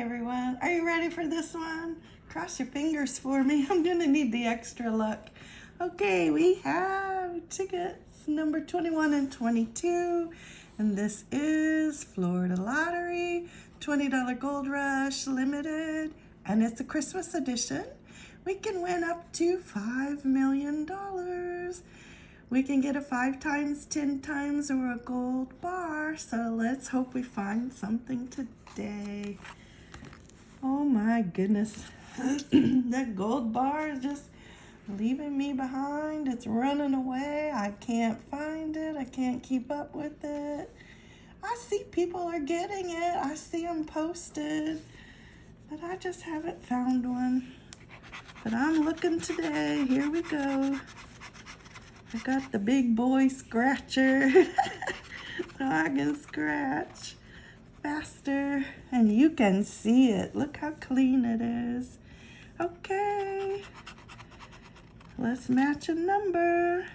everyone. Are you ready for this one? Cross your fingers for me. I'm gonna need the extra luck. Okay, we have tickets number 21 and 22. And this is Florida Lottery, $20 Gold Rush Limited. And it's a Christmas edition. We can win up to $5 million. We can get a five times, 10 times, or a gold bar. So let's hope we find something today. Oh my goodness. that gold bar is just leaving me behind. It's running away. I can't find it. I can't keep up with it. I see people are getting it. I see them posted. But I just haven't found one. But I'm looking today. Here we go. I got the big boy scratcher so I can scratch faster and you can see it. Look how clean it is. Okay, let's match a number.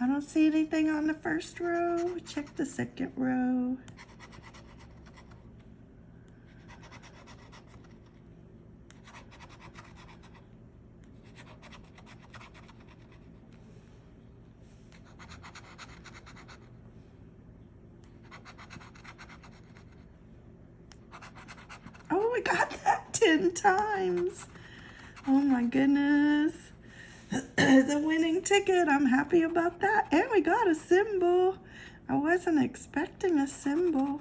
I don't see anything on the first row. Check the second row. We got that 10 times. Oh my goodness. the winning ticket. I'm happy about that. And we got a symbol. I wasn't expecting a symbol.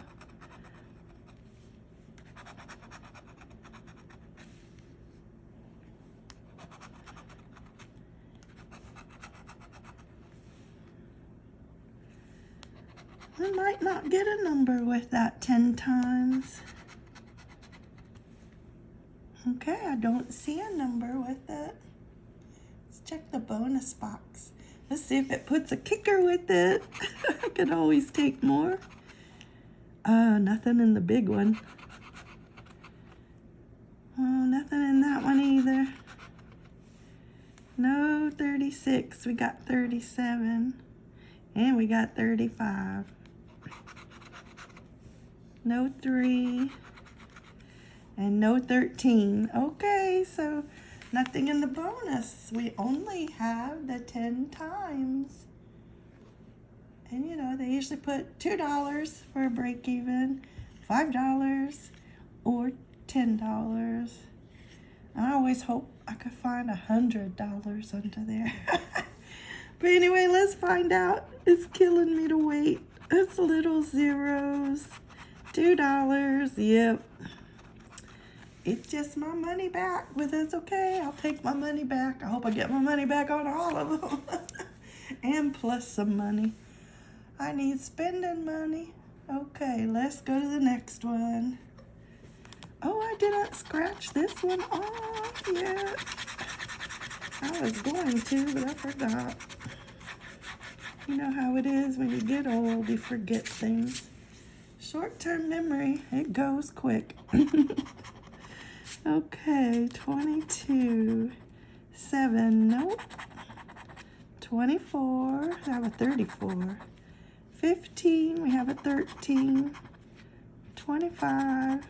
I might not get a number with that 10 times. Okay, I don't see a number with it. Let's check the bonus box. Let's see if it puts a kicker with it. I could always take more. Uh, nothing in the big one. Oh, nothing in that one either. No 36. We got 37. And we got 35. No 3 and no 13. Okay, so nothing in the bonus. We only have the 10 times. And you know, they usually put $2 for a break even, $5 or $10. I always hope I could find a $100 under there. but anyway, let's find out. It's killing me to wait. It's little zeros. $2. Yep. It's just my money back, but it's okay. I'll take my money back. I hope I get my money back on all of them. and plus some money. I need spending money. Okay, let's go to the next one. Oh, I didn't scratch this one off yet. I was going to, but I forgot. You know how it is when you get old, you forget things. Short-term memory, it goes quick. Okay, 22, 7, nope. 24, I have a 34. 15, we have a 13. 25,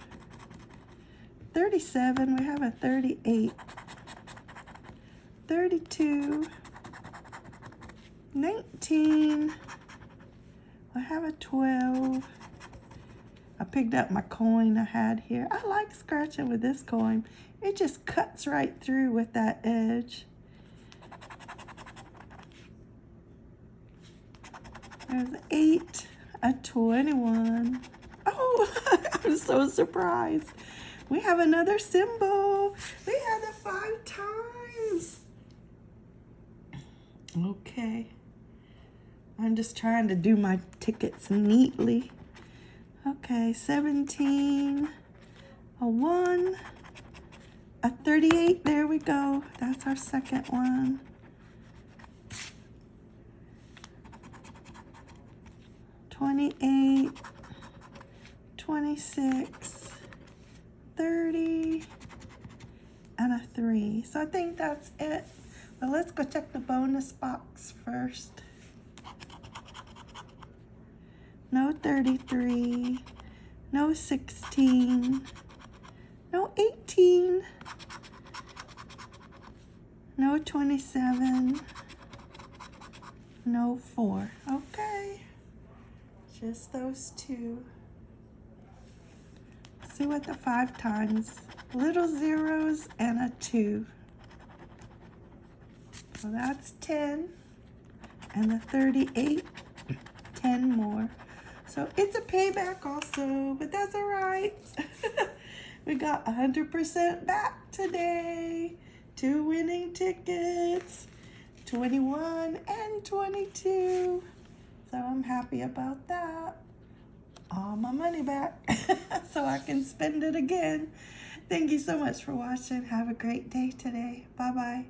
37, we have a 38. 32, 19, I have a 12. Picked up my coin I had here. I like scratching with this coin. It just cuts right through with that edge. There's eight, a 21. Oh, I'm so surprised. We have another symbol. We have it five times. Okay. I'm just trying to do my tickets neatly. Okay, 17, a 1, a 38. There we go. That's our second one. Twenty-eight, twenty-six, thirty, and a three. So I think that's it. But let's go check the bonus box first. No 33, no 16, no 18, no 27, no 4. Okay, just those two. See what the 5 times. Little zeros and a 2. So that's 10. And the 38, 10 more. So it's a payback also, but that's all right. we got 100% back today. Two winning tickets, 21 and 22. So I'm happy about that. All my money back so I can spend it again. Thank you so much for watching. Have a great day today. Bye-bye.